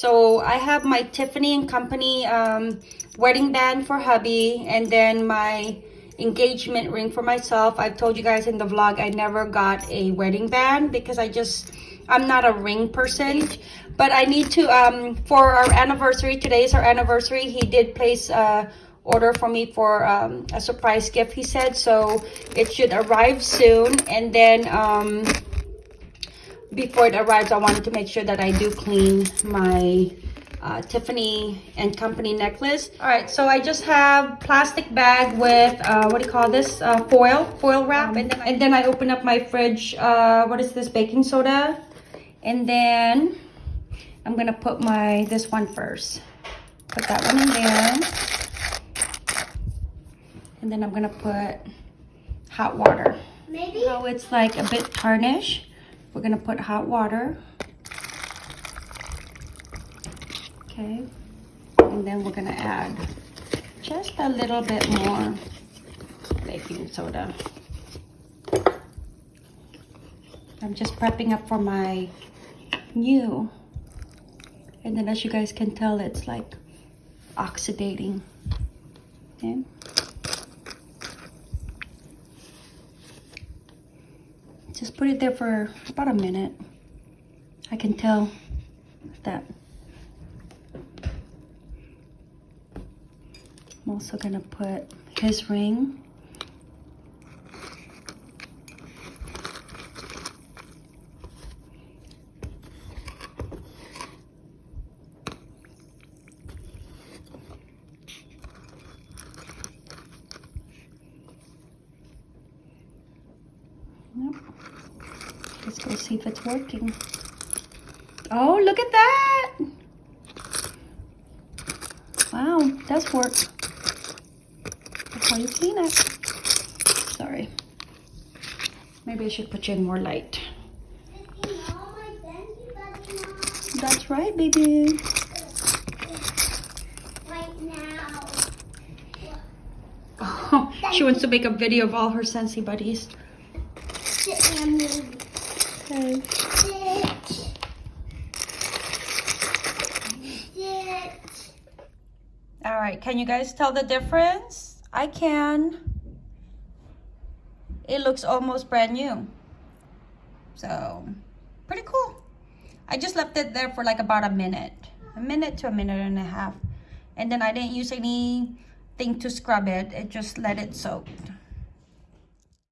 So I have my Tiffany and Company um, wedding band for hubby and then my engagement ring for myself. I've told you guys in the vlog I never got a wedding band because I just, I'm not a ring person. But I need to, um, for our anniversary, today is our anniversary, he did place a order for me for um, a surprise gift, he said. So it should arrive soon. And then um, before it arrives, I wanted to make sure that I do clean my uh, Tiffany and Company necklace. All right, so I just have plastic bag with, uh, what do you call this? Uh, foil, foil wrap. and, then, and then I open up my fridge, uh, what is this, baking soda. And then I'm gonna put my, this one first. Put that one in there. And then I'm gonna put hot water. Maybe. So it's like a bit tarnished. We're gonna put hot water. Okay. And then we're gonna add just a little bit more baking soda. I'm just prepping up for my new. And then as you guys can tell, it's like oxidating. Okay. Just put it there for about a minute. I can tell that. I'm also gonna put his ring. Yep. Let's go see if it's working. Oh, look at that! Wow, does work. That's how you clean it. Sorry. Maybe I should put you in more light. That's right, baby. Right now. Oh, she wants to make a video of all her Scentsy buddies. Sit and move. Okay. Sit. Sit. All right, can you guys tell the difference? I can. It looks almost brand new. So, pretty cool. I just left it there for like about a minute. A minute to a minute and a half. And then I didn't use anything to scrub it. It just let it soak.